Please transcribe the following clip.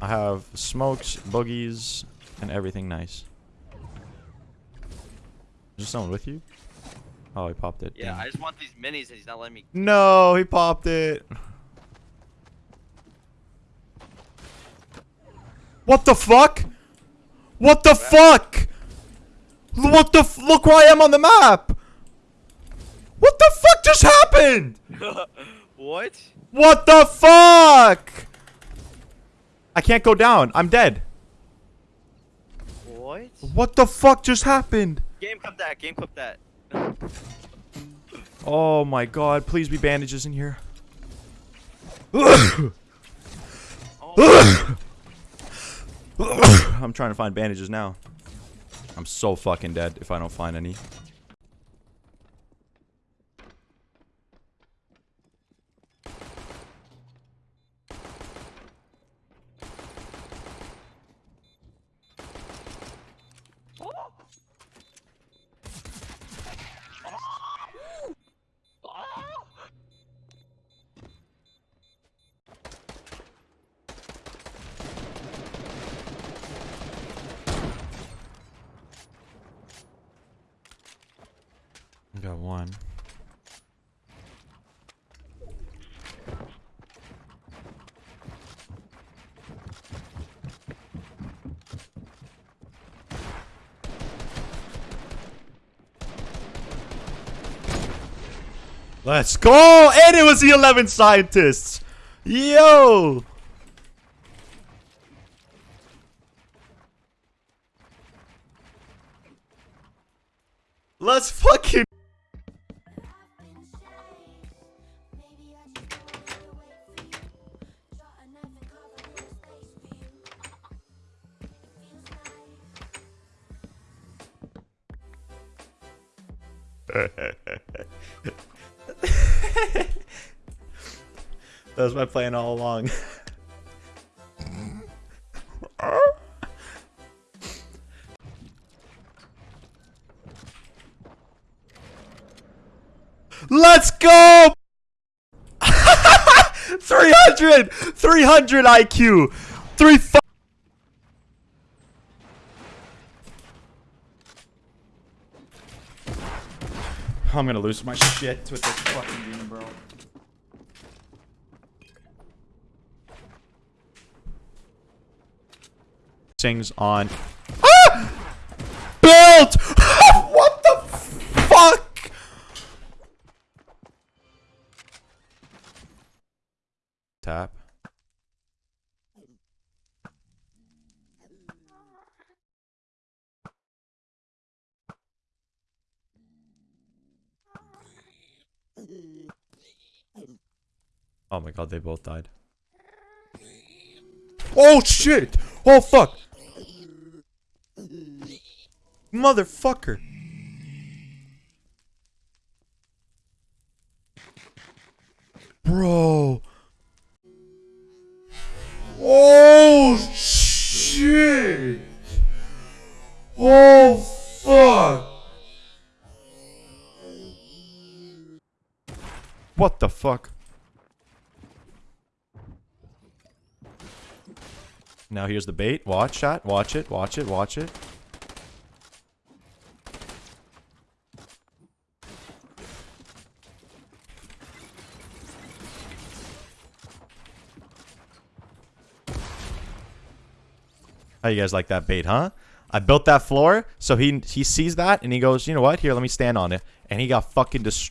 I have smokes, boogies, and everything nice. Is there someone with you? Oh, he popped it. Yeah, Damn. I just want these minis and he's not letting me. No, he popped it. What the fuck? What the fuck? What the f- look where I am on the map. What the fuck just happened? what? What the fuck? I can't go down. I'm dead. What? What the fuck just happened? Game clip that. Game clip that. Oh my god, please be bandages in here. I'm trying to find bandages now. I'm so fucking dead if I don't find any. Got one. Let's go! And it was the 11 scientists! Yo! Let's fucking that was my plan all along. Let's go! 300! 300 IQ! 3 I'm gonna lose my shit with this fucking game, bro. Sings on. Ah! Built! what the fuck? Tap. Oh my god, they both died. Oh shit! Oh fuck! Motherfucker! Bro! Oh shit! Oh fuck! What the fuck? Now here's the bait. Watch that. Watch it. Watch it. Watch it. How you guys like that bait, huh? I built that floor, so he he sees that and he goes, you know what? Here, let me stand on it. And he got fucking destroyed.